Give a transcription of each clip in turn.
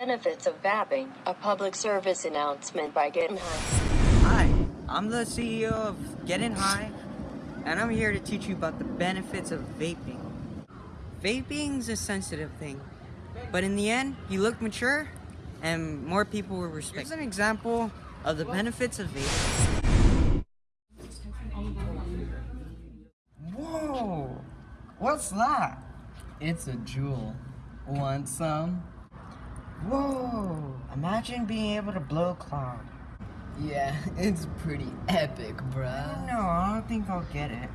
Benefits of vaping, a public service announcement by Getting High. Hi, I'm the CEO of Getting High, and I'm here to teach you about the benefits of vaping. Vaping's a sensitive thing, but in the end, you look mature, and more people will respect. Here's an example of the benefits of vaping. Whoa! What's that? It's a Juul. Want some? Whoa! Imagine being able to blow cloud. Yeah, it's pretty epic, bruh. No, I don't think I'll get it.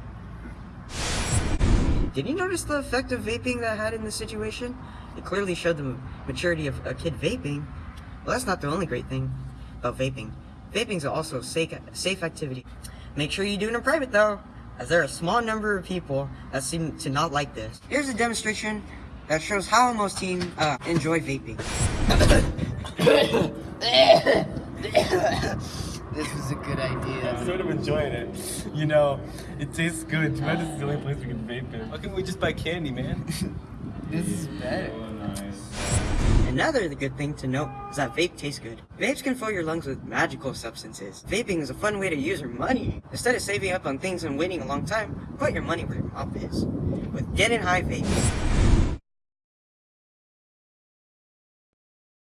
Did you notice the effect of vaping that had in this situation? It clearly showed the maturity of a kid vaping. Well, that's not the only great thing about vaping. Vaping is also a safe, safe activity. Make sure you do it in private though, as there are a small number of people that seem to not like this. Here's a demonstration that shows how most teens uh, enjoy vaping. This was a good idea. I'm sort of enjoying it. You know, it tastes good. Too bad this is the only place we can vape in. How can't we just buy candy, man? This is better. Another good thing to note is that vape tastes good. Vapes can fill your lungs with magical substances. Vaping is a fun way to use your money. Instead of saving up on things and waiting a long time, put your money where your mouth is. With Getting High Vape.